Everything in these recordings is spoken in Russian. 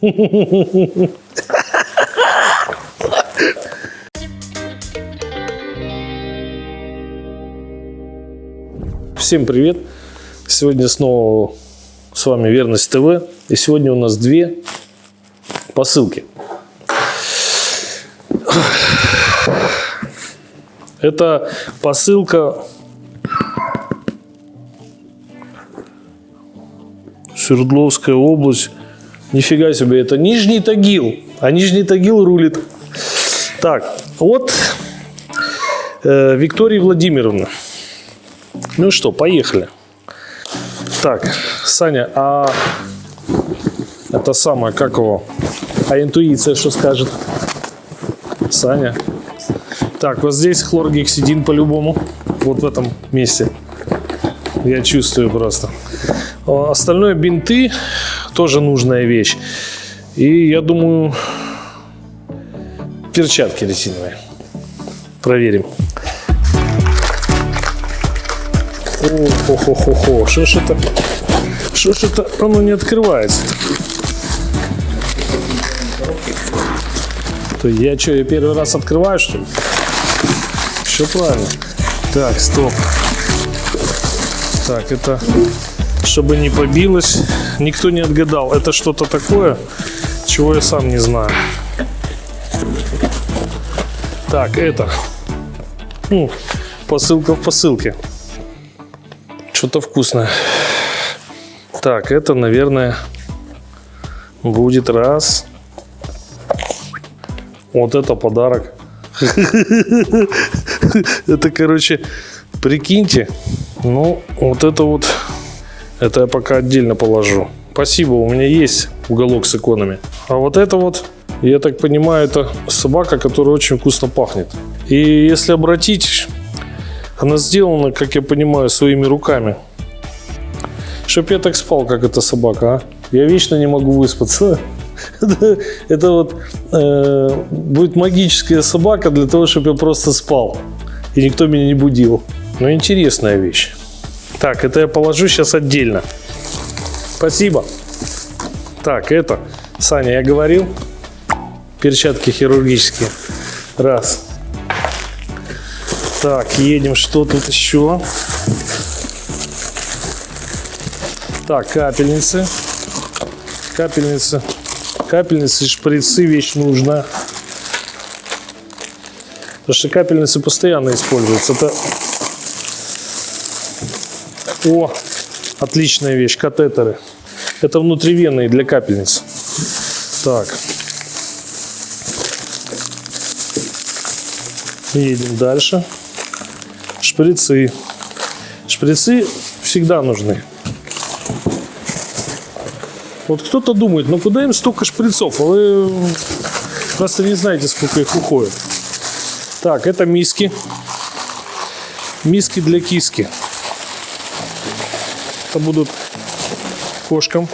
Всем привет! Сегодня снова с вами Верность ТВ. И сегодня у нас две посылки. Это посылка Свердловская область. Нифига себе, это Нижний Тагил. А Нижний Тагил рулит. Так, вот э, Виктория Владимировна. Ну что, поехали. Так, Саня, а это самое, как его? А интуиция что скажет? Саня. Так, вот здесь хлоргексидин по-любому. Вот в этом месте. Я чувствую просто. Остальное бинты тоже нужная вещь. И я думаю, перчатки резиновые. Проверим. О-хо-хо-хо-хо. Что ж это? Что ж это? Оно не открывается. То я что, я первый раз открываю, что ли? Все правильно. Так, стоп. Так, это чтобы не побилось. Никто не отгадал. Это что-то такое, чего я сам не знаю. Так, это. Ну, посылка в посылке. Что-то вкусное. Так, это, наверное, будет раз. Вот это подарок. Это, короче, прикиньте. Ну, вот это вот, это я пока отдельно положу. Спасибо, у меня есть уголок с иконами. А вот это вот, я так понимаю, это собака, которая очень вкусно пахнет. И если обратить, она сделана, как я понимаю, своими руками. Чтоб я так спал, как эта собака, а? Я вечно не могу выспаться. Это, вот э, будет магическая собака для того, чтобы я просто спал. И никто меня не будил. Но интересная вещь. Так, это я положу сейчас отдельно. Спасибо. Так, это, Саня, я говорил, перчатки хирургические. Раз. Так, едем, что тут еще? Так, капельницы. Капельницы. Капельницы, шприцы, вещь нужна. Потому что капельницы постоянно используются. Это... О, отличная вещь, катетеры. Это внутривенные для капельниц. Так. Едем дальше. Шприцы. Шприцы всегда нужны. Вот кто-то думает, ну куда им столько шприцов? А вы просто не знаете, сколько их уходит. Так, это миски. Миски для киски. Это будут кошкам.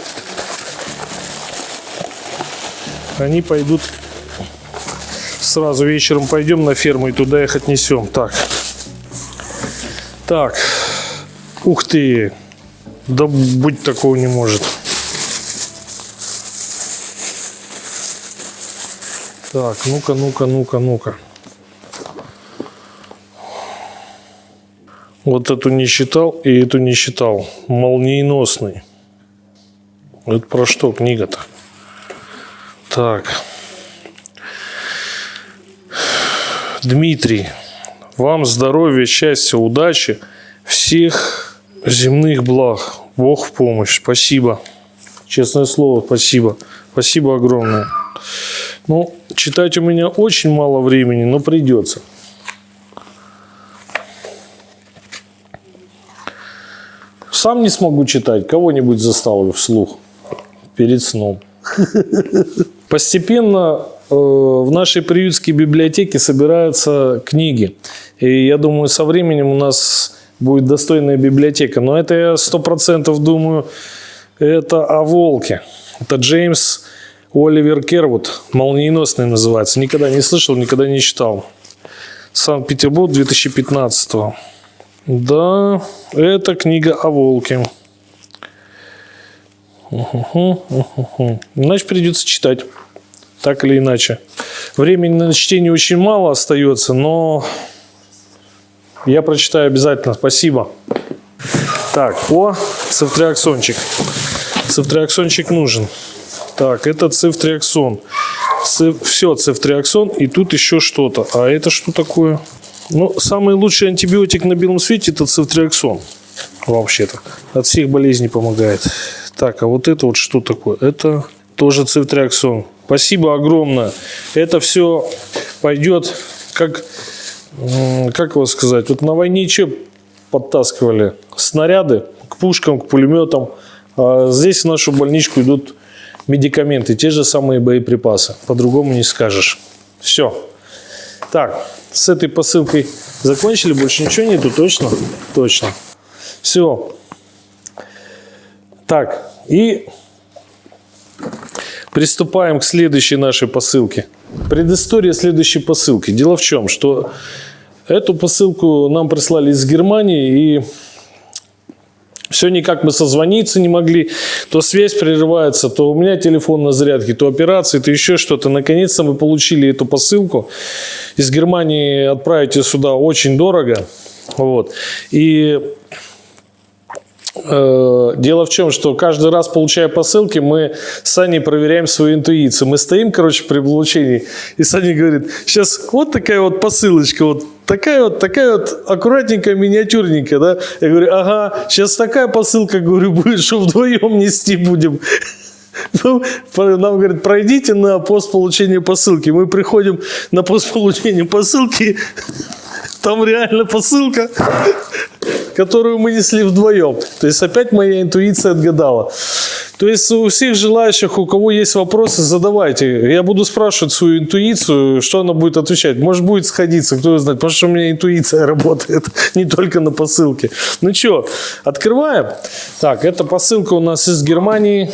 Они пойдут сразу вечером пойдем на ферму и туда их отнесем. Так. Так. Ух ты. Да быть такого не может. Так, ну-ка, ну-ка, ну-ка, ну-ка. Вот эту не считал и эту не считал. Молниеносный. Это про что книга-то? Так. Дмитрий, вам здоровья, счастья, удачи, всех земных благ. Бог в помощь. Спасибо. Честное слово, спасибо. Спасибо огромное. Ну, читать у меня очень мало времени, но придется. Сам не смогу читать, кого-нибудь заставлю вслух перед сном. Постепенно э, в нашей приютской библиотеке собираются книги. И я думаю, со временем у нас будет достойная библиотека. Но это я сто процентов думаю, это о волке. Это Джеймс Оливер Кервуд, молниеносный называется. Никогда не слышал, никогда не читал. Санкт-Петербург 2015 -го. Да, это книга о волке. Угу, угу. Значит, придется читать. Так или иначе. Времени на чтение очень мало остается, но я прочитаю обязательно. Спасибо. Так, о, цифтриаксончик. Цифтриаксончик нужен. Так, это цифтриаксон. Циф, все, цифтриаксон. И тут еще что-то. А это что такое? Ну, самый лучший антибиотик на белом свете это цифтриаксон. Вообще-то. От всех болезней помогает. Так, а вот это вот что такое? Это тоже цифтриаксон. Спасибо огромное. Это все пойдет как, как его сказать, вот на войне что подтаскивали? Снаряды к пушкам, к пулеметам. А здесь в нашу больничку идут медикаменты, те же самые боеприпасы. По-другому не скажешь. Все. Так, с этой посылкой закончили, больше ничего нету, точно? Точно. Все. Так, и приступаем к следующей нашей посылке. Предыстория следующей посылки. Дело в чем, что эту посылку нам прислали из Германии, и все никак мы созвониться не могли. То связь прерывается, то у меня телефон на зарядке, то операции, то еще что-то. Наконец-то мы получили эту посылку. Из Германии отправить ее сюда очень дорого. Вот. И Э, дело в чем, что каждый раз, получая посылки, мы с Аней проверяем свою интуицию. Мы стоим, короче, при получении, и Саня говорит, сейчас вот такая вот посылочка, вот такая вот, такая вот аккуратненькая, миниатюрненькая, да? Я говорю, ага, сейчас такая посылка, говорю, будет, что вдвоем нести будем. Ну, нам говорят, пройдите на пост получения посылки. Мы приходим на пост получения посылки, там реально посылка, которую мы несли вдвоем. То есть опять моя интуиция отгадала. То есть у всех желающих, у кого есть вопросы, задавайте. Я буду спрашивать свою интуицию, что она будет отвечать. Может будет сходиться, кто знает. Потому что у меня интуиция работает не только на посылке. Ну что, открываем. Так, эта посылка у нас из Германии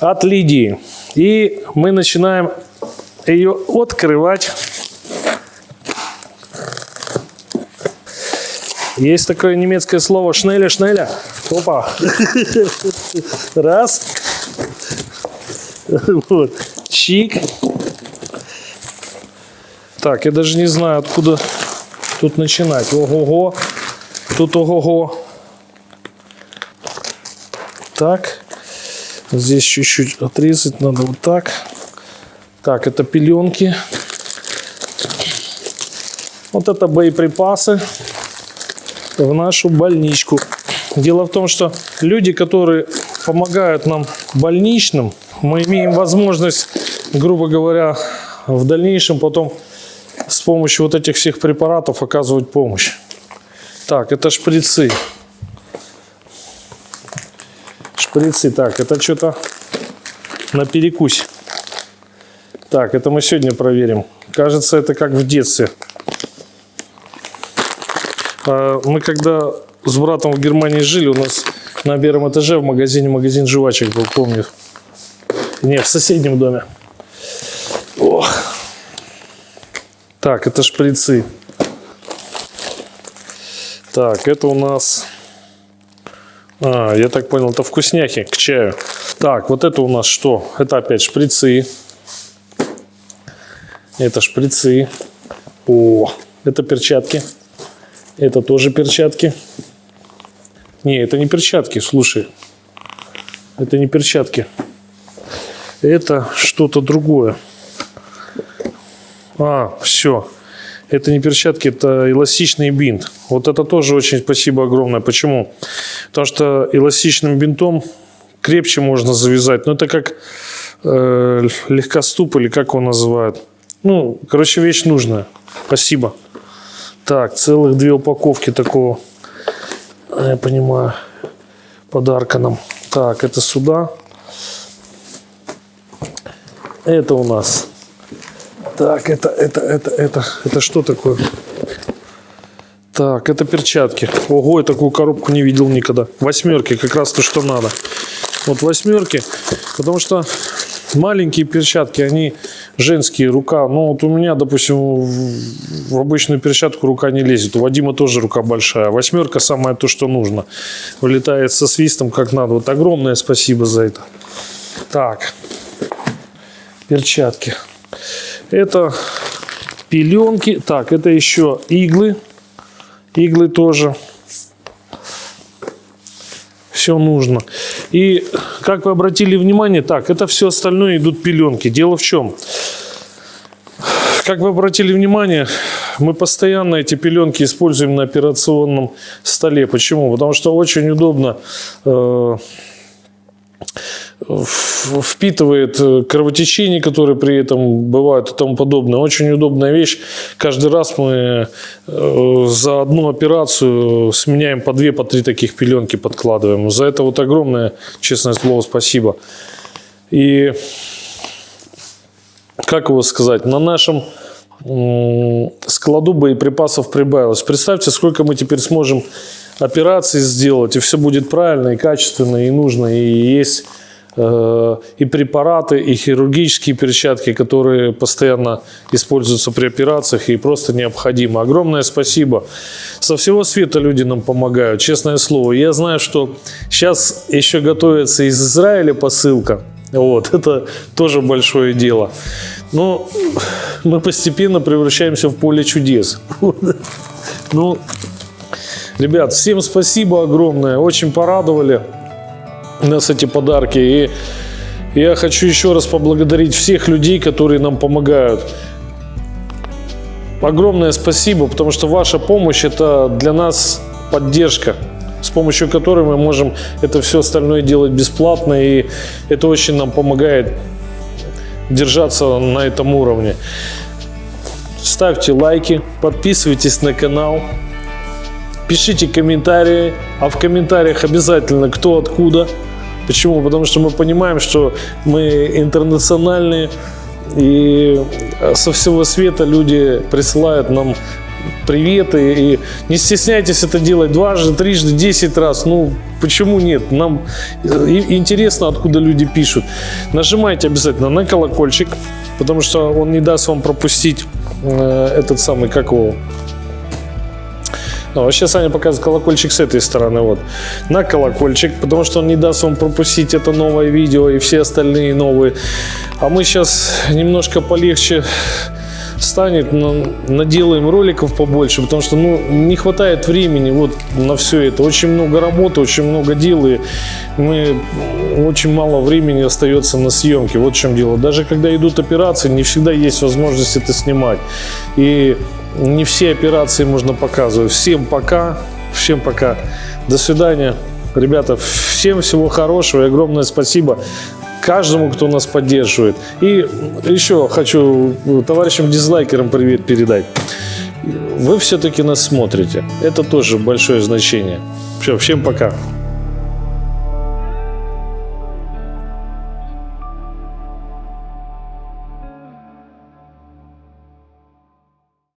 от Лидии. И мы начинаем ее открывать. Есть такое немецкое слово шнеля, шнеля. Опа. Раз. Вот. Чик. Так, я даже не знаю, откуда тут начинать. Ого-го. Тут ого-го. Так. Здесь чуть-чуть отрезать надо вот так. Так, это пеленки. Вот это боеприпасы в нашу больничку. Дело в том, что люди, которые помогают нам больничным, мы имеем возможность, грубо говоря, в дальнейшем потом с помощью вот этих всех препаратов оказывать помощь. Так, это шприцы. Шприцы. Так, это что-то на перекусь. Так, это мы сегодня проверим. Кажется, это как в детстве. А, мы когда с братом в Германии жили, у нас на первом этаже в магазине магазин жвачек был, помню. Нет, в соседнем доме. Ох. Так, это шприцы. Так, это у нас... А, я так понял, это вкусняхи к чаю. Так, вот это у нас что? Это опять шприцы. Это шприцы. О, это перчатки. Это тоже перчатки. Не, это не перчатки, слушай. Это не перчатки. Это что-то другое. А, все. Это не перчатки, это эластичный бинт. Вот это тоже очень спасибо огромное. Почему? Потому что эластичным бинтом крепче можно завязать. Но ну, это как э, легкоступ или как его называют. Ну, короче, вещь нужная. Спасибо. Так, целых две упаковки такого, я понимаю, подарка нам. Так, это сюда. Это у нас. Так, это, это, это, это, это что такое? Так, это перчатки. Ого, я такую коробку не видел никогда. Восьмерки, как раз то, что надо. Вот восьмерки, потому что маленькие перчатки, они женские, рука. Ну, вот у меня, допустим, в, обычную перчатку рука не лезет. У Вадима тоже рука большая. Восьмерка самое то, что нужно. Вылетает со свистом как надо. Вот огромное спасибо за это. Так, перчатки. Это пеленки. Так, это еще иглы. Иглы тоже все нужно. И как вы обратили внимание, так, это все остальное идут пеленки. Дело в чем? Как вы обратили внимание, мы постоянно эти пеленки используем на операционном столе. Почему? Потому что очень удобно э, впитывает э, кровотечение, которые при этом бывают и тому подобное. Очень удобная вещь. Каждый раз мы э, за одну операцию сменяем по две, по три таких пеленки подкладываем. За это вот огромное, честное слово, спасибо. И как его сказать, на нашем складу боеприпасов прибавилось. Представьте, сколько мы теперь сможем операций сделать, и все будет правильно, и качественно, и нужно, и есть и препараты, и хирургические перчатки, которые постоянно используются при операциях и просто необходимо. Огромное спасибо. Со всего света люди нам помогают, честное слово. Я знаю, что сейчас еще готовится из Израиля посылка. Вот, это тоже большое дело. Но мы постепенно превращаемся в поле чудес. Ну, ребят, всем спасибо огромное, очень порадовали нас эти подарки. И я хочу еще раз поблагодарить всех людей, которые нам помогают. Огромное спасибо, потому что ваша помощь это для нас поддержка, с помощью которой мы можем это все остальное делать бесплатно. И это очень нам помогает держаться на этом уровне. Ставьте лайки, подписывайтесь на канал, пишите комментарии, а в комментариях обязательно кто откуда – Почему? Потому что мы понимаем, что мы интернациональные, и со всего света люди присылают нам приветы. И не стесняйтесь это делать дважды, трижды, десять раз. Ну, почему нет? Нам интересно, откуда люди пишут. Нажимайте обязательно на колокольчик, потому что он не даст вам пропустить э, этот самый, как его, ну, вообще Саня показывает колокольчик с этой стороны. Вот. На колокольчик, потому что он не даст вам пропустить это новое видео и все остальные новые. А мы сейчас немножко полегче станет, наделаем роликов побольше, потому что ну, не хватает времени вот на все это. Очень много работы, очень много дел, и мы, очень мало времени остается на съемке. Вот в чем дело. Даже когда идут операции, не всегда есть возможность это снимать. И не все операции можно показывать. Всем пока. Всем пока. До свидания. Ребята, всем всего хорошего и огромное спасибо каждому, кто нас поддерживает. И еще хочу товарищам дизлайкерам привет передать. Вы все-таки нас смотрите. Это тоже большое значение. Все, всем пока.